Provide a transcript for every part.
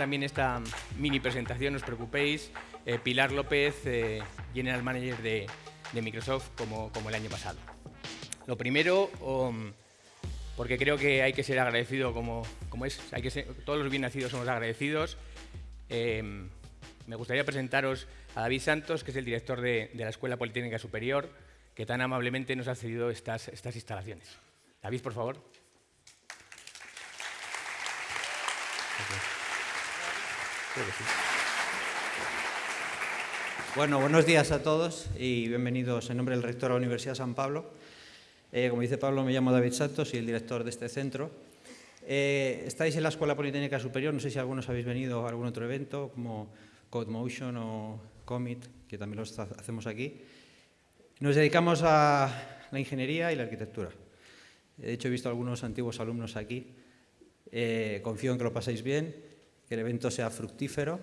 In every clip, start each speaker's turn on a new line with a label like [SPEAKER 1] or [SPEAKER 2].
[SPEAKER 1] también esta mini presentación, no os preocupéis. Eh, Pilar López, eh, General Manager de, Microsoft, como, como, el año pasado. Lo primero, um, porque creo que hay que ser agradecido como, como es, hay que todos los bien nacidos somos agradecidos. Em, me gustaría presentaros a David Santos, que es el director de, de, la Escuela Politécnica Superior, que tan amablemente nos ha cedido estas, estas instalaciones. David, por favor.
[SPEAKER 2] Bueno, buenos días a todos y bienvenidos en nombre del rector de la Universidad de San Pablo. Eh, como dice Pablo, me llamo David Santos, soy el director de este centro. Eh, estáis en la Escuela Politécnica Superior, no sé si algunos habéis venido a algún otro evento, como CodeMotion o Commit, que también lo hacemos aquí. Nos dedicamos a la ingeniería y la arquitectura. De hecho, he visto algunos antiguos alumnos aquí. Eh, confío en que lo paséis bien, que el evento sea fructífero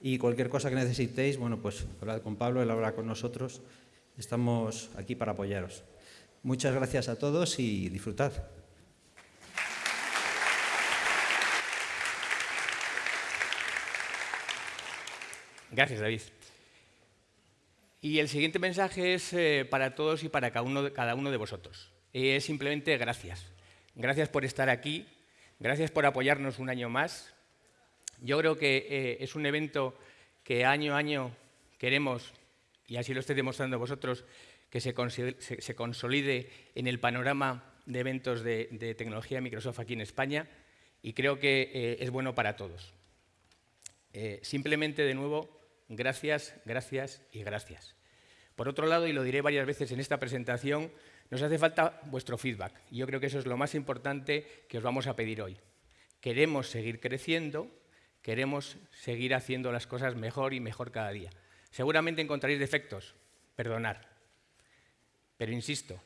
[SPEAKER 2] y cualquier cosa que necesitéis, bueno, pues hablad con Pablo, él habla con nosotros. Estamos aquí para apoyaros. Muchas gracias a todos y disfrutad.
[SPEAKER 1] Gracias, David. Y el siguiente mensaje es eh, para todos y para cada uno, cada uno de vosotros. Es simplemente gracias. Gracias por estar aquí, gracias por apoyarnos un año más, yo creo que eh, es un evento que año a año queremos, y así lo estoy demostrando vosotros, que se, consolide en el panorama de eventos de, tecnología de Microsoft aquí en España, y creo que eh, es bueno para todos. Eh, simplemente, de nuevo, gracias, gracias y gracias. Por otro lado, y lo diré varias veces en esta presentación, nos hace falta vuestro feedback. Yo creo que eso es lo más importante que os vamos a pedir hoy. Queremos seguir creciendo, queremos seguir haciendo las cosas mejor y mejor cada día. Seguramente encontraréis defectos, perdonar. Pero insisto,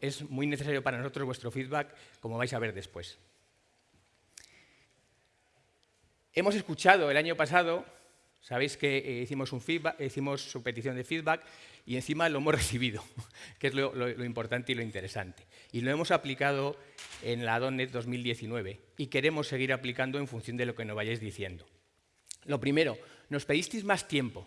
[SPEAKER 1] es muy necesario para nosotros vuestro feedback, como vais a ver después. Hemos escuchado el año pasado, sabéis que eh, hicimos, un hicimos su petición de feedback y encima lo hemos recibido, que es lo, importante y lo interesante. Y lo hemos aplicado en la .NET 2019 y queremos seguir aplicando en función de lo que nos vayáis diciendo. Lo primero, nos pedisteis más tiempo.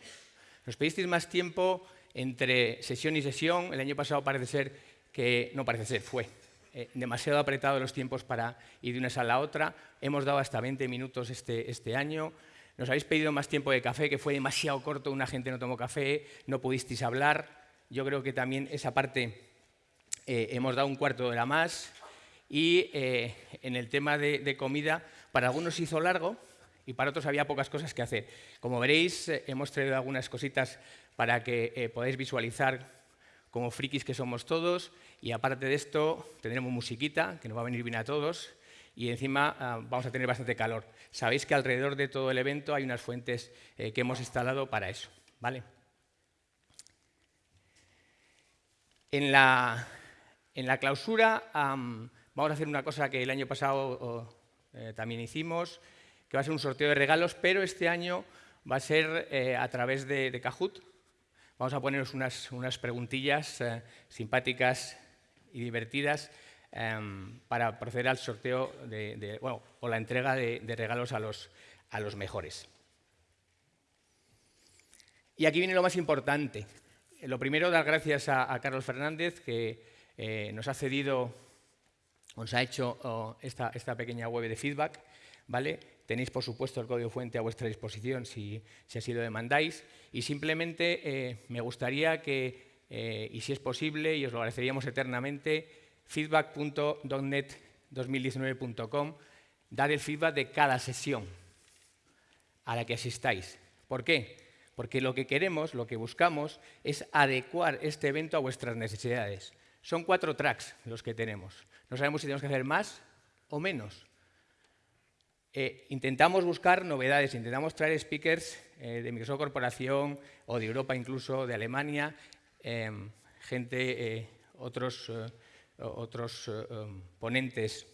[SPEAKER 1] Nos pedisteis más tiempo entre sesión y sesión. El año pasado parece ser que, no parece ser, fue eh, demasiado apretado los tiempos para ir de una sala a otra. Hemos dado hasta 20 minutos este, este año. Nos habéis pedido más tiempo de café, que fue demasiado corto, una gente no tomó café, no pudisteis hablar. Yo creo que también esa parte eh, hemos dado un cuarto de hora más. Y eh, en el tema de, comida, para algunos hizo largo y para otros había pocas cosas que hacer. Como veréis, eh, hemos traído algunas cositas para que podáis visualizar como frikis que somos todos. Y aparte de esto, tendremos musiquita, que nos va a venir bien a todos. Y encima ah, vamos a tener bastante calor. Sabéis que alrededor de todo el evento hay unas fuentes que hemos instalado para eso. ¿vale? En, la, en la clausura Vamos a hacer una cosa que el año pasado eh, también hicimos, que va a ser un sorteo de regalos, pero este año va a ser eh, a través de, Kahoot. Vamos a poneros unas, unas preguntillas eh, simpáticas y divertidas para proceder al sorteo de, bueno, o la entrega de, regalos a los, a los mejores. Y aquí viene lo más importante. Lo primero, dar gracias a, a Carlos Fernández, que nos ha cedido os ha hecho oh, esta, pequeña web de feedback. ¿vale? Tenéis, por supuesto, el código fuente a vuestra disposición si, así lo demandáis. Y simplemente eh, me gustaría que, eh, y si es posible, y os lo agradeceríamos eternamente, feedback.net2019.com, dar el feedback de cada sesión a la que asistáis. ¿Por qué? Porque lo que queremos, lo que buscamos, es adecuar este evento a vuestras necesidades. Son cuatro tracks los que tenemos. No sabemos si tenemos que hacer más o menos. Eh, intentamos buscar novedades, intentamos traer speakers eh, de Microsoft Corporación o de Europa incluso, de Alemania, em, gente, eh, otros, otros em, ponentes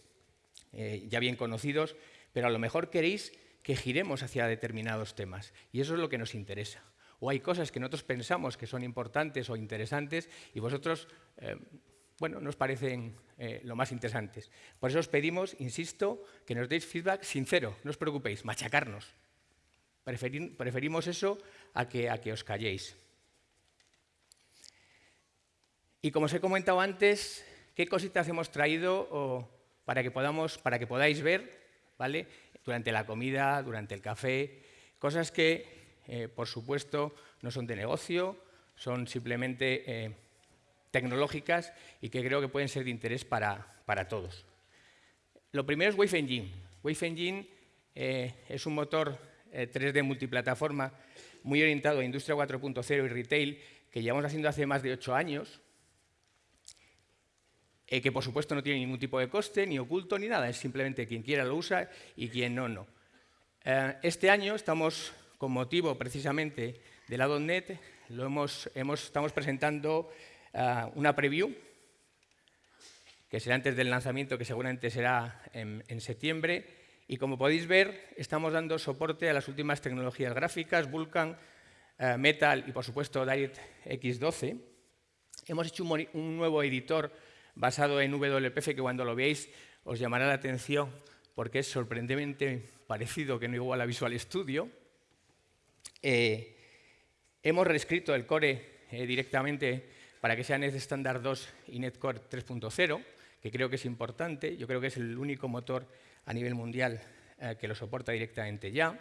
[SPEAKER 1] ya bien conocidos, pero a lo mejor queréis que giremos hacia determinados temas y eso es lo que nos interesa. O hay cosas que nosotros pensamos que son importantes o interesantes y vosotros em, bueno, nos parecen eh, lo más interesantes. Por eso os pedimos, insisto, que nos deis feedback sincero, no os preocupéis, machacarnos. preferimos eso a que, a que os calléis. Y como os he comentado antes, ¿qué cositas hemos traído para, que podamos, para que podáis ver ¿vale? durante la comida, durante el café? Cosas que, eh, por supuesto, no son de negocio, son simplemente eh, tecnológicas y que creo que pueden ser de interés para, para todos. Lo primero es Wave Engine. Wave Engine eh, es un motor 3D multiplataforma muy orientado a Industria 4.0 y Retail que llevamos haciendo hace más de ocho años eh, que por supuesto no tiene ningún tipo de coste, ni oculto, ni nada, es simplemente quien quiera lo usa y quien no, no. Eh, este año estamos, con motivo precisamente de la .NET, lo hemos, estamos presentando eh, una preview, que será antes del lanzamiento, que seguramente será en, en septiembre, y como podéis ver, estamos dando soporte a las últimas tecnologías gráficas, Vulkan, Metal y, por supuesto, DirectX 12. Hemos hecho un nuevo editor basado en WPF que cuando lo veáis os llamará la atención porque es sorprendentemente parecido que no igual a Visual Studio. Eh, hemos reescrito el core eh, directamente para que sea Net Standard 2 y NetCore 3.0, que creo que es importante. Yo creo que es el único motor a nivel mundial eh, que lo soporta directamente ya.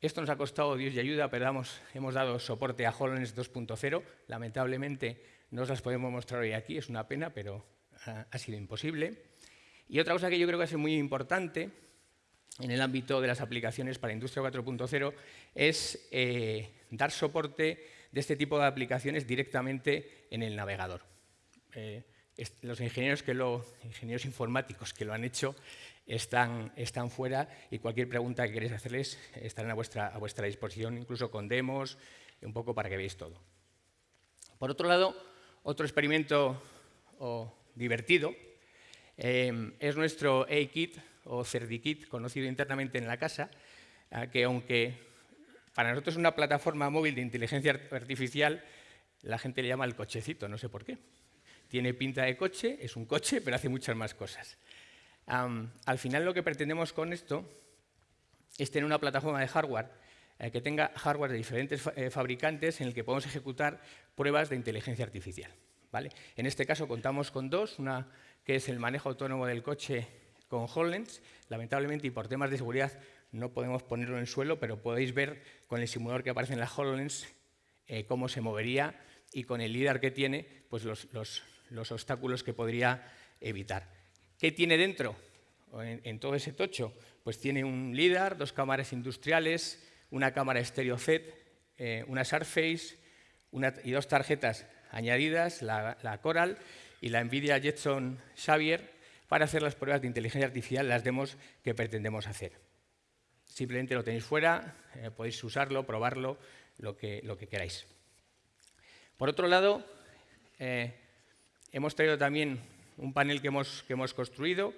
[SPEAKER 1] Esto nos ha costado Dios y ayuda, pero hemos dado soporte a HoloLens 2.0. Lamentablemente no os las podemos mostrar hoy aquí, es una pena, pero ha sido imposible. Y otra cosa que yo creo que es muy importante en el ámbito de las aplicaciones para Industria 4.0 es eh, dar soporte de este tipo de aplicaciones directamente en el navegador. Eh, los ingenieros, que lo, ingenieros informáticos que lo han hecho están, están fuera y cualquier pregunta que queréis hacerles estarán a vuestra, a vuestra disposición, incluso con demos, un poco para que veáis todo. Por otro lado, otro experimento divertido eh, es nuestro A-Kit o CerdiKit, conocido internamente en la casa, eh, que aunque para nosotros es una plataforma móvil de inteligencia artificial, la gente le llama el cochecito, no sé por qué. Tiene pinta de coche, es un coche, pero hace muchas más cosas. al final lo que pretendemos con esto es tener una plataforma de hardware eh, que tenga hardware de diferentes eh, fabricantes en el que podemos ejecutar pruebas de inteligencia artificial. ¿vale? En este caso contamos con dos, una que es el manejo autónomo del coche con HoloLens. Lamentablemente, y por temas de seguridad, no podemos ponerlo en el suelo, pero podéis ver con el simulador que aparece en la HoloLens eh, cómo se movería y con el LIDAR que tiene, pues los, los, obstáculos que podría evitar. ¿Qué tiene dentro? En, en, todo ese tocho, pues tiene un LIDAR, dos cámaras industriales, una cámara estéreo Z, eh, una Surface y dos tarjetas añadidas, la, Coral y la NVIDIA Jetson Xavier, para hacer las pruebas de inteligencia artificial, las demos que pretendemos hacer. Simplemente lo tenéis fuera, eh, podéis usarlo, probarlo, lo que, lo que, queráis. Por otro lado, eh, hemos traído también un panel que hemos, que hemos construido,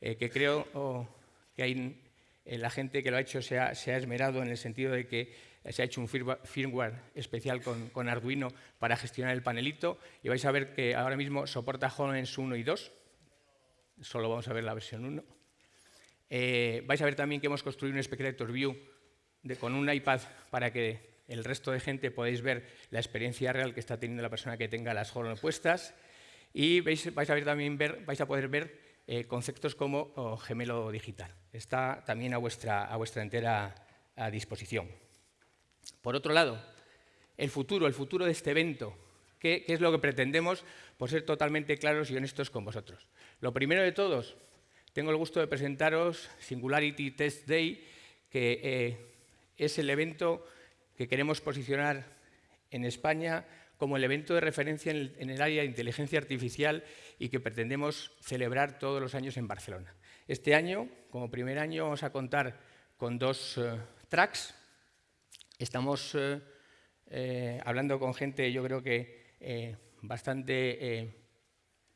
[SPEAKER 1] que creo que hay la gente que lo ha hecho se ha, esmerado en el sentido de que se ha hecho un firmware especial con, Arduino para gestionar el panelito y vais a ver que ahora mismo soporta HoloLens 1 y 2. Solo vamos a ver la versión 1. Eh, vais a ver también que hemos construido un Spectator View con un iPad para que el resto de gente podáis ver la experiencia real que está teniendo la persona que tenga las HoloLens puestas. Y vais a poder ver eh, conceptos como oh, gemelo digital. Está también a vuestra, a vuestra entera disposición. Por otro lado, el futuro, el futuro de este evento. ¿Qué, es lo que pretendemos? Por ser totalmente claros y honestos con vosotros. Lo primero de todos, tengo el gusto de presentaros Singularity Test Day, que eh, es el evento que queremos posicionar en España como el evento de referencia en el, área de inteligencia artificial y que pretendemos celebrar todos los años en Barcelona. Este año, como primer año, vamos a contar con dos eh, tracks. Estamos eh, eh, hablando con gente, yo creo que bastante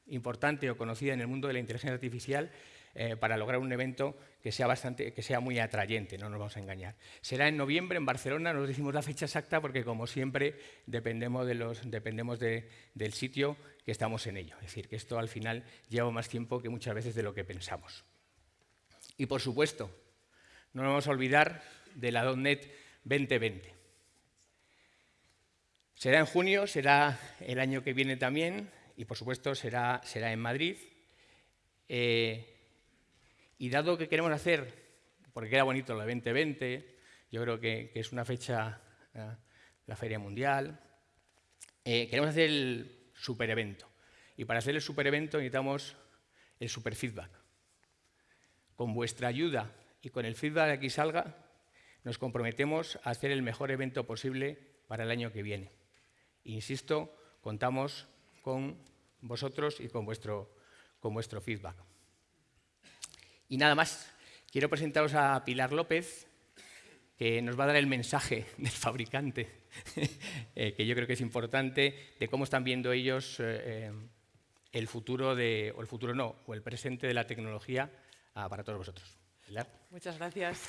[SPEAKER 1] importante o conocida en el mundo de la inteligencia artificial. para lograr un evento que sea, bastante, que sea muy atrayente, no nos vamos a engañar. Será en noviembre en Barcelona, no decimos la fecha exacta porque como siempre dependemos, de los, dependemos del sitio que estamos en ello. Es decir, que esto al final lleva más tiempo que muchas veces de lo que pensamos. Y por supuesto, no nos vamos a olvidar de la .NET 2020. Será en junio, será el año que viene también, y por supuesto será, será en Madrid. Eh, y dado que queremos hacer, porque queda bonito la 2020, yo creo que, es una fecha, eh, la Feria Mundial, eh, queremos hacer el super evento. Y para hacer el super evento necesitamos el super feedback. Con vuestra ayuda y con el feedback que aquí salga, nos comprometemos a hacer el mejor evento posible para el año que viene. Insisto, contamos con vosotros y con vuestro, con vuestro feedback. Y nada más, quiero presentaros a Pilar López, que nos va a dar el mensaje del fabricante, eh, que yo creo que es importante, de cómo están viendo ellos eh, eh, el futuro, de, o el futuro no, o el presente de la tecnología ah, para todos vosotros. Pilar.
[SPEAKER 3] Muchas gracias.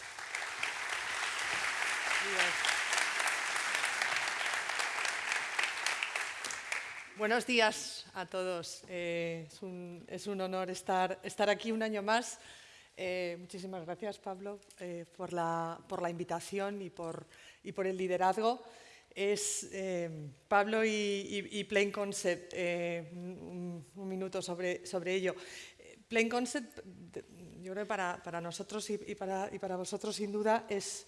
[SPEAKER 3] Buenos días a todos. es, un, es, un, honor estar, estar aquí un año más eh, muchísimas gracias, Pablo, eh, por, la, por, la, invitación y por, y por el liderazgo. Es eh, Pablo y, y, Plain Concept, un, un, minuto sobre, sobre ello. Plain Concept, yo creo que para, para nosotros y, para, y para vosotros, sin duda, es,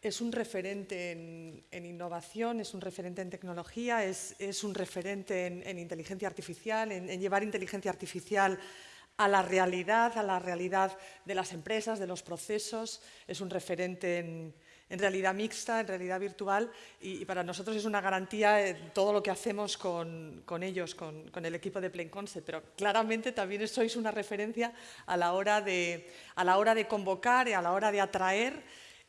[SPEAKER 3] es un referente en, en, innovación, es un referente en tecnología, es, es un referente en, en inteligencia artificial, en, llevar inteligencia artificial a la realidad, a la realidad de las empresas, de los procesos, es un referente en, realidad mixta, en realidad virtual y, para nosotros es una garantía todo lo que hacemos con, ellos, con, el equipo de Plain pero claramente también sois una referencia a la hora de, a la hora de convocar, a la hora de atraer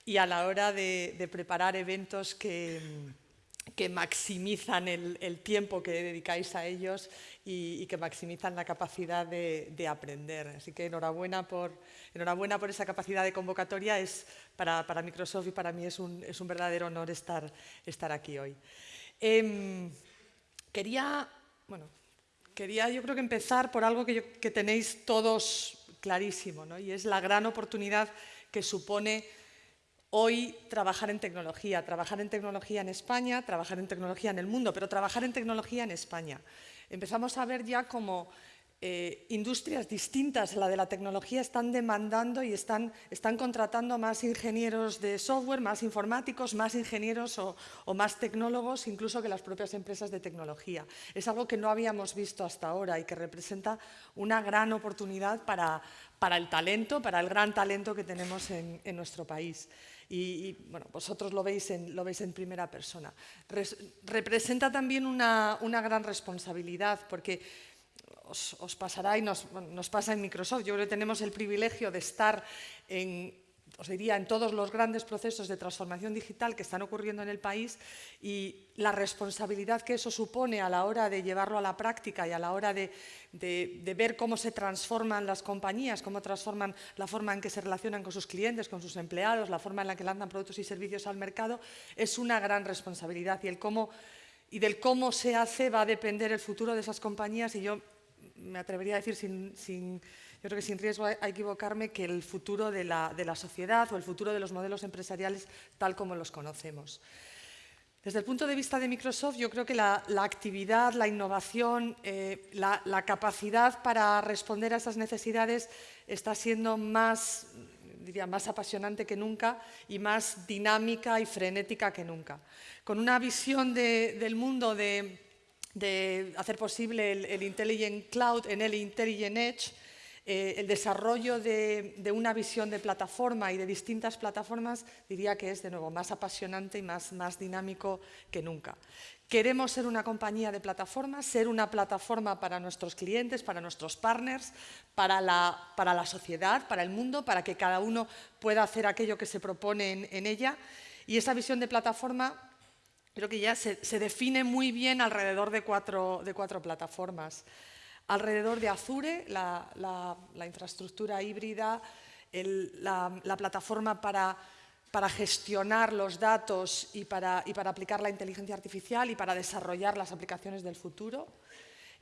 [SPEAKER 3] y a la hora de preparar eventos que maximizan el, tiempo que dedicáis a ellos y, que maximizan la capacidad de, aprender. Así que enhorabuena por, enhorabuena por esa capacidad de convocatoria. Es para, Microsoft y para mí es un, es un verdadero honor estar, estar aquí hoy. Em, quería, bueno, quería yo creo empezar por algo que, que tenéis todos clarísimo, ¿no? y es la gran oportunidad que supone hoy trabajar en tecnología, trabajar en tecnología en España, trabajar en tecnología en el mundo, pero trabajar en tecnología en España. Empezamos a ver ya como eh, industrias distintas a la de la tecnología están demandando y están, están, contratando más ingenieros de software, más informáticos, más ingenieros o, más tecnólogos, incluso que las propias empresas de tecnología. Es algo que no habíamos visto hasta ahora y que representa una gran oportunidad para, para el talento, para el gran talento que tenemos en, en nuestro país y, bueno, vosotros lo veis en, lo veis en primera persona. representa también una, una, gran responsabilidad porque os, os pasará y nos, nos, pasa en Microsoft. Yo creo que tenemos el privilegio de estar en, os diría, en todos los grandes procesos de transformación digital que están ocurriendo en el país y la responsabilidad que eso supone a la hora de llevarlo a la práctica y a la hora de, ver cómo se transforman las compañías, cómo transforman la forma en que se relacionan con sus clientes, con sus empleados, la forma en la que lanzan productos y servicios al mercado, es una gran responsabilidad y, el cómo, y del cómo se hace va a depender el futuro de esas compañías y yo me atrevería a decir sin yo creo que sin riesgo a equivocarme que el futuro de la, sociedad o el futuro de los modelos empresariales tal como los conocemos. Desde el punto de vista de Microsoft, yo creo que la, actividad, la innovación, eh, la, capacidad para responder a esas necesidades está siendo más, diría, más apasionante que nunca y más dinámica y frenética que nunca. Con una visión del mundo de, hacer posible el, el, Intelligent Cloud en el Intelligent Edge, eh, el desarrollo de, una visión de plataforma y de distintas plataformas diría que es de nuevo más apasionante y más, dinámico que nunca. Queremos ser una compañía de plataformas, ser una plataforma para nuestros clientes, para nuestros partners, para la, sociedad, para el mundo, para que cada uno pueda hacer aquello que se propone en, ella. Y esa visión de plataforma creo que ya se, define muy bien alrededor de cuatro plataformas. Alrededor de Azure, la, infraestructura híbrida, la, plataforma para, gestionar los datos y para, aplicar la inteligencia artificial y para desarrollar las aplicaciones del futuro.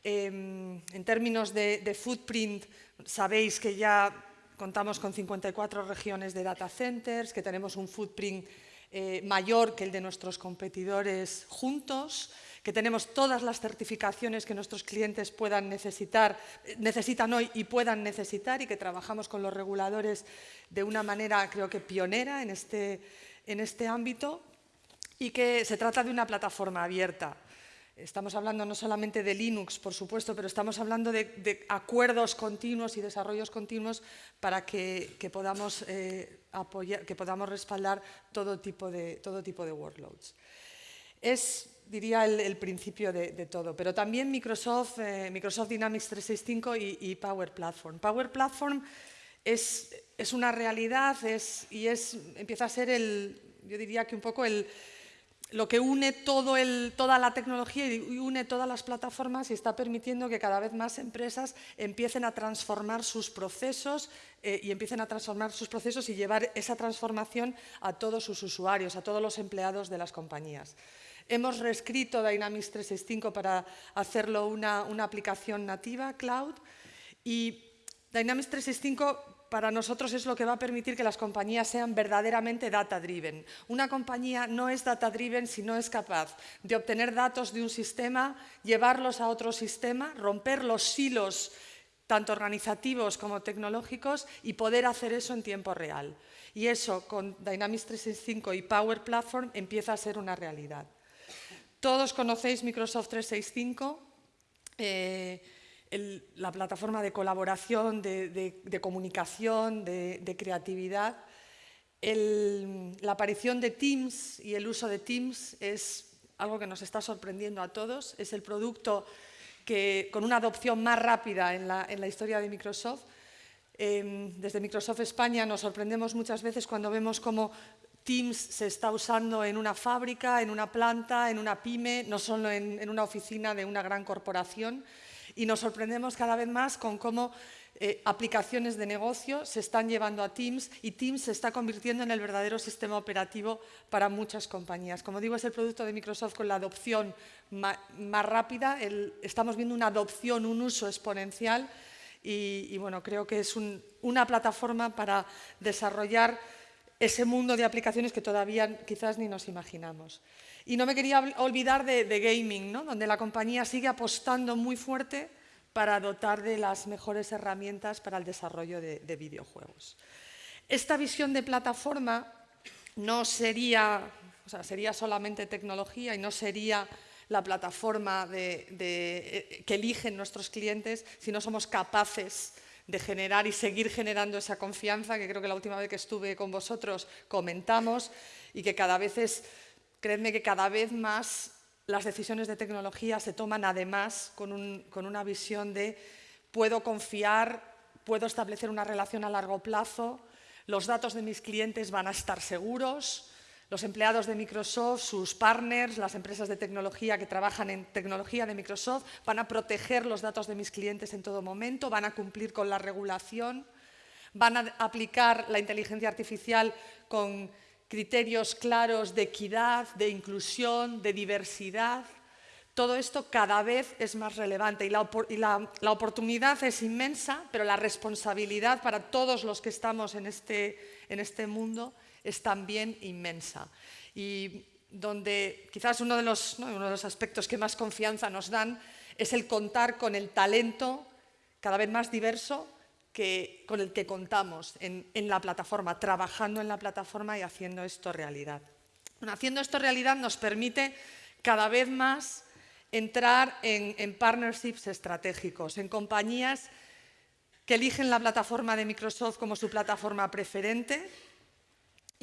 [SPEAKER 3] Em, en términos de, footprint, sabéis que ya contamos con 54 regiones de data centers, que tenemos un footprint eh, mayor que el de nuestros competidores juntos, que tenemos todas las certificaciones que nuestros clientes puedan necesitar, necesitan hoy y puedan necesitar y que trabajamos con los reguladores de una manera creo que pionera en este, en este ámbito y que se trata de una plataforma abierta. Estamos hablando no solamente de Linux, por supuesto, pero estamos hablando de, acuerdos continuos y desarrollos continuos para que, podamos, eh, apoyar, que podamos respaldar todo tipo de, todo tipo de workloads. Es diría, el, principio de, todo. Pero también Microsoft, eh, Microsoft Dynamics 365 y, Power Platform. Power Platform es, es una realidad es, y es, empieza a ser el, yo diría que un poco el, lo que une todo el, toda la tecnología y une todas las plataformas y está permitiendo que cada vez más empresas empiecen a transformar sus procesos eh, y empiecen a transformar sus procesos y llevar esa transformación a todos sus usuarios, a todos los empleados de las compañías. Hemos reescrito Dynamics 365 para hacerlo una, aplicación nativa, cloud, y Dynamics 365 para nosotros es lo que va a permitir que las compañías sean verdaderamente data-driven. Una compañía no es data-driven si no es capaz de obtener datos de un sistema, llevarlos a otro sistema, romper los silos tanto organizativos como tecnológicos y poder hacer eso en tiempo real. Y eso con Dynamics 365 y Power Platform empieza a ser una realidad. Todos conocéis Microsoft 365, eh, la plataforma de colaboración, de, comunicación, de, creatividad. la aparición de Teams y el uso de Teams es algo que nos está sorprendiendo a todos. Es el producto que, con una adopción más rápida en la, historia de Microsoft. Em, desde Microsoft España nos sorprendemos muchas veces cuando vemos cómo Teams se está usando en una fábrica, en una planta, en una pyme, no solo en, una oficina de una gran corporación. Y nos sorprendemos cada vez más con cómo eh, aplicaciones de negocio se están llevando a Teams y Teams se está convirtiendo en el verdadero sistema operativo para muchas compañías. Como digo, es el producto de Microsoft con la adopción más, rápida. estamos viendo una adopción, un uso exponencial y, bueno, creo que es una plataforma para desarrollar ese mundo de aplicaciones que todavía quizás ni nos imaginamos. Y no me quería olvidar de, gaming, donde la compañía sigue apostando muy fuerte para dotar de las mejores herramientas para el desarrollo de, videojuegos. Esta visión de plataforma no sería, o sea, sería solamente tecnología y no sería la plataforma eh, que eligen nuestros clientes si no somos capaces de generar y seguir generando esa confianza que creo que la última vez que estuve con vosotros comentamos y que cada vez es, creedme que cada vez más las decisiones de tecnología se toman además con, una visión de puedo confiar, puedo establecer una relación a largo plazo, los datos de mis clientes van a estar seguros, los empleados de Microsoft, sus partners, las empresas de tecnología que trabajan en tecnología de Microsoft, van a proteger los datos de mis clientes en todo momento, van a cumplir con la regulación, van a aplicar la inteligencia artificial con criterios claros de equidad, de inclusión, de diversidad. Todo esto cada vez es más relevante y, la, oportunidad es inmensa, pero la responsabilidad para todos los que estamos en este, este mundo es también inmensa. Y donde quizás uno de, los, uno de los aspectos que más confianza nos dan es el contar con el talento cada vez más diverso que, con el que contamos en, la plataforma, trabajando en la plataforma y haciendo esto realidad. haciendo esto realidad nos permite cada vez más entrar en, en partnerships estratégicos, en compañías que eligen la plataforma de Microsoft como su plataforma preferente,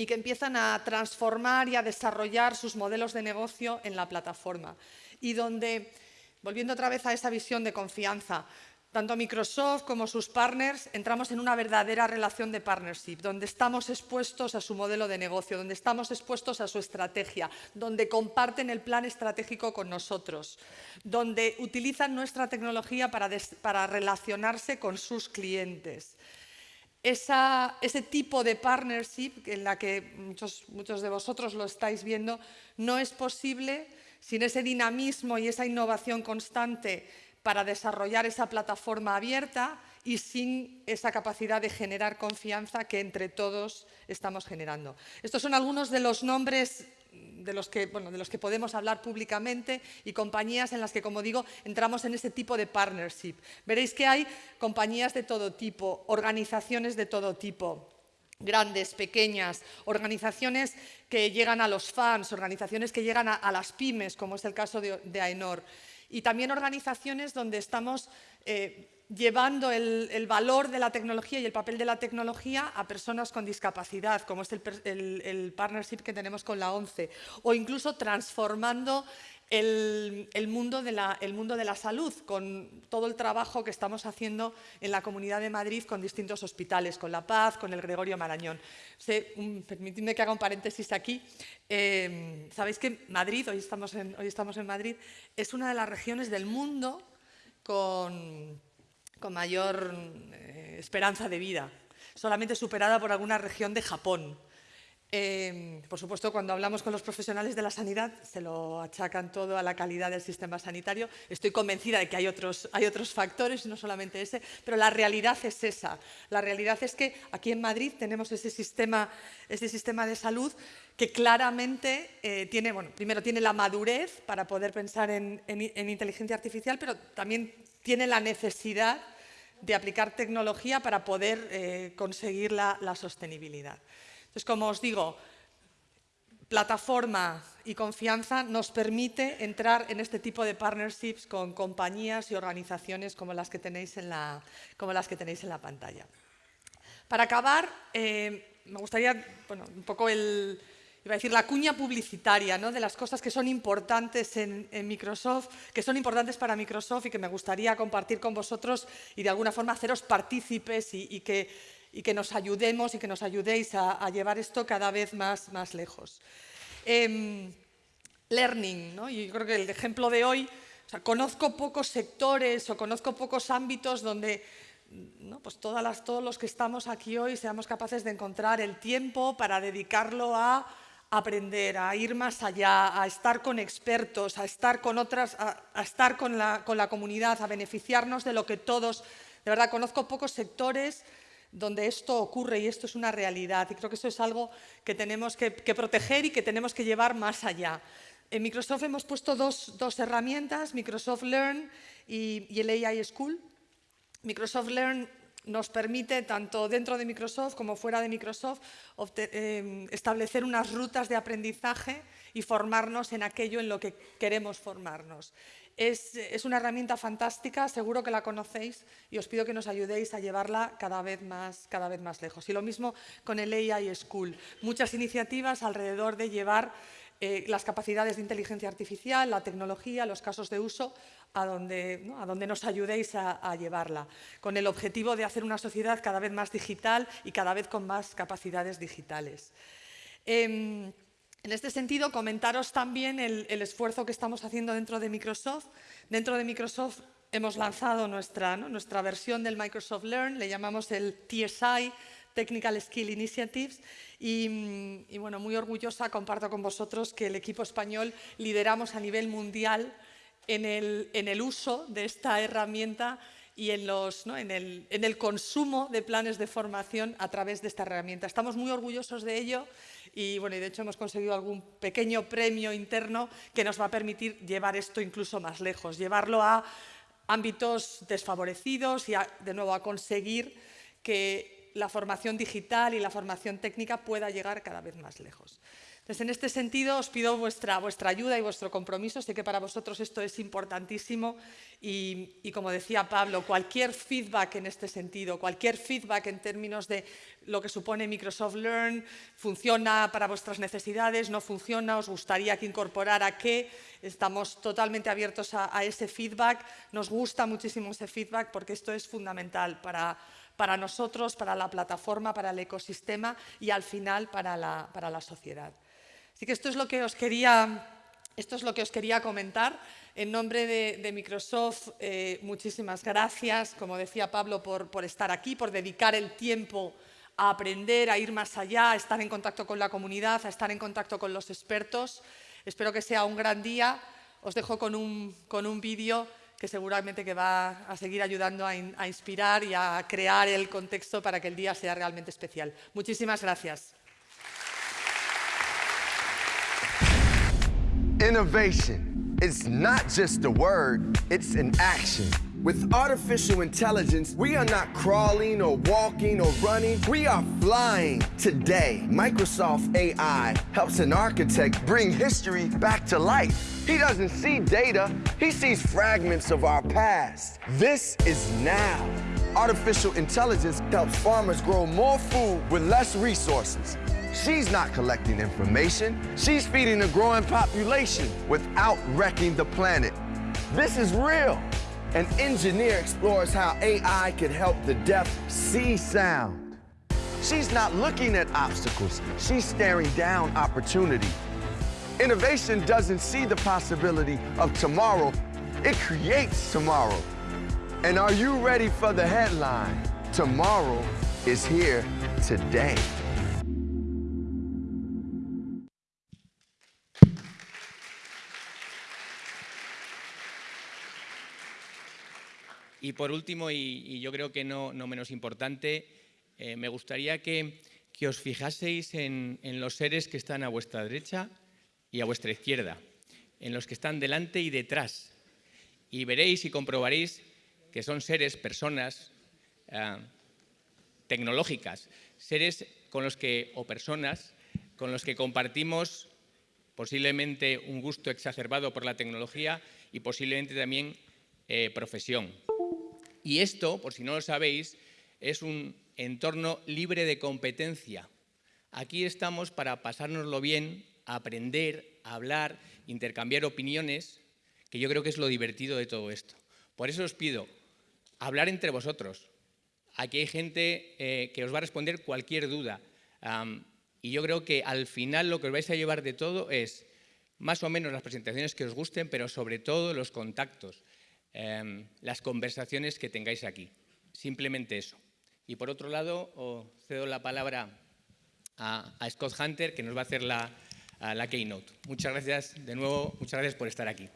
[SPEAKER 3] y que empiezan a transformar y a desarrollar sus modelos de negocio en la plataforma. Y donde, volviendo otra vez a esa visión de confianza, tanto Microsoft como sus partners entramos en una verdadera relación de partnership, donde estamos expuestos a su modelo de negocio, donde estamos expuestos a su estrategia, donde comparten el plan estratégico con nosotros, donde utilizan nuestra tecnología para, relacionarse con sus clientes. Ese tipo de partnership en la que muchos, muchos de vosotros lo estáis viendo no es posible sin ese dinamismo y esa innovación constante para desarrollar esa plataforma abierta y sin esa capacidad de generar confianza que entre todos estamos generando. Estos son algunos de los nombres de los, que, de los que podemos hablar públicamente y compañías en las que, como digo, entramos en ese tipo de partnership. Veréis que hay compañías de todo tipo, organizaciones de todo tipo, grandes, pequeñas, organizaciones que llegan a los fans, organizaciones que llegan a, las pymes, como es el caso de, de AENOR y también organizaciones donde estamos eh, llevando el, valor de la tecnología y el papel de la tecnología a personas con discapacidad, como es el, partnership que tenemos con la ONCE, o incluso transformando el, mundo de la, mundo de la, salud, con todo el trabajo que estamos haciendo en la Comunidad de Madrid con distintos hospitales, con La Paz, con el Gregorio Marañón. permitidme que haga un paréntesis aquí. Eh, Sabéis que Madrid, hoy estamos, hoy estamos en Madrid, es una de las regiones del mundo con, con mayor eh, esperanza de vida, solamente superada por alguna región de Japón. Em, por supuesto, cuando hablamos con los profesionales de la sanidad, se lo achacan todo a la calidad del sistema sanitario. Estoy convencida de que hay otros, hay otros factores, no solamente ese, pero la realidad es esa. La realidad es que aquí en Madrid tenemos ese sistema, ese sistema de salud que claramente eh, tiene, bueno, primero tiene la madurez para poder pensar en, inteligencia artificial, pero también tiene la necesidad de aplicar tecnología para poder eh, conseguir la sostenibilidad. Entonces, como os digo, plataforma y confianza nos permite entrar en este tipo de partnerships con compañías y organizaciones como las que tenéis en la, como las que tenéis en la pantalla. Para acabar, eh, me gustaría, bueno, un poco el, iba a decir, la cuña publicitaria ¿no? de las cosas que son importantes en, Microsoft, que son importantes para Microsoft y que me gustaría compartir con vosotros y de alguna forma haceros partícipes y que y que nos ayudemos y que nos ayudéis a, llevar esto cada vez más, más lejos. Em, learning, ¿no? y yo creo que el ejemplo de hoy, conozco pocos sectores o conozco pocos ámbitos donde pues todas las, todos los que estamos aquí hoy seamos capaces de encontrar el tiempo para dedicarlo a aprender, a ir más allá, a estar con expertos, a estar con otras, a, estar con la, con la comunidad, a beneficiarnos de lo que todos, de verdad, conozco pocos sectores donde esto ocurre y esto es una realidad. Y creo que eso es algo que tenemos que, proteger y que tenemos que llevar más allá. En Microsoft hemos puesto dos, herramientas, Microsoft Learn y, el AI School. Microsoft Learn nos permite, tanto dentro de Microsoft como fuera de Microsoft, eh, establecer unas rutas de aprendizaje y formarnos en aquello en lo que queremos formarnos. Es, una herramienta fantástica, seguro que la conocéis y os pido que nos ayudéis a llevarla cada vez más, cada vez más lejos. Y lo mismo con el AI School. Muchas iniciativas alrededor de llevar eh, las capacidades de inteligencia artificial, la tecnología, los casos de uso, a donde, a donde nos ayudéis a, llevarla, con el objetivo de hacer una sociedad cada vez más digital y cada vez con más capacidades digitales. Em, en este sentido, comentaros también el, esfuerzo que estamos haciendo dentro de Microsoft. Dentro de Microsoft hemos lanzado nuestra, nuestra versión del Microsoft Learn, le llamamos el TSI, Technical Skill Initiatives, y, bueno, muy orgullosa comparto con vosotros que el equipo español lideramos a nivel mundial en el, en el uso de esta herramienta y en, los, en, el, en, el, consumo de planes de formación a través de esta herramienta. Estamos muy orgullosos de ello y, bueno, y de hecho hemos conseguido algún pequeño premio interno que nos va a permitir llevar esto incluso más lejos, llevarlo a ámbitos desfavorecidos y, de nuevo, a conseguir que la formación digital y la formación técnica pueda llegar cada vez más lejos. Entonces, en este sentido, os pido vuestra, vuestra ayuda y vuestro compromiso. Sé que para vosotros esto es importantísimo y, como decía Pablo, cualquier feedback en este sentido, cualquier feedback en términos de lo que supone Microsoft Learn, funciona para vuestras necesidades, no funciona, os gustaría que incorporara qué, estamos totalmente abiertos a ese feedback. Nos gusta muchísimo ese feedback porque esto es fundamental para para nosotros, para la plataforma, para el ecosistema y al final para la, para la sociedad. Así que esto es lo que os quería, esto es lo que os quería comentar. En nombre de, Microsoft, eh, muchísimas gracias, como decía Pablo, por, por estar aquí, por dedicar el tiempo a aprender, a ir más allá, a estar en contacto con la comunidad, a estar en contacto con los expertos. Espero que sea un gran día. Os dejo con un, con un vídeo que seguramente que va a seguir ayudando a, in, a inspirar y a crear el contexto para que el día sea realmente especial. Muchísimas gracias.
[SPEAKER 4] Innovation. It's not just a word, it's an action. With artificial intelligence, we are not crawling or walking or running, we are flying. Today, Microsoft AI helps an architect bring history back to life. He doesn't see data, he sees fragments of our past. This is now. Artificial intelligence helps farmers grow more food with less resources. She's not collecting information, she's feeding a growing population without wrecking the planet. This is real. An engineer explores how AI can help the deaf see sound. She's not looking at obstacles, she's staring down opportunity. Innovation doesn't see the possibility of tomorrow, it creates tomorrow. And are you ready for the headline? Tomorrow is here today.
[SPEAKER 1] Y por último, y, yo creo que no, no menos importante, eh, me gustaría que, os fijaseis en, en, los seres que están a vuestra derecha y a vuestra izquierda, en los que están delante y detrás. Y veréis y comprobaréis que son seres, personas eh, tecnológicas, seres con los que, o personas con los que compartimos posiblemente un gusto exacerbado por la tecnología y posiblemente también eh, profesión. Y esto, por si no lo sabéis, es un entorno libre de competencia. Aquí estamos para pasárnoslo bien, aprender, hablar, intercambiar opiniones, que yo creo que es lo divertido de todo esto. Por eso os pido, hablar entre vosotros. Aquí hay gente eh, que os va a responder cualquier duda. Y yo creo que al final lo que os vais a llevar de todo es más o menos las presentaciones que os gusten, pero sobre todo los contactos eh, las conversaciones que tengáis aquí. Simplemente eso. Y por otro lado, os cedo la palabra a, Scott Hunter, que nos va a hacer la, la keynote. Muchas gracias de nuevo, muchas gracias por estar aquí.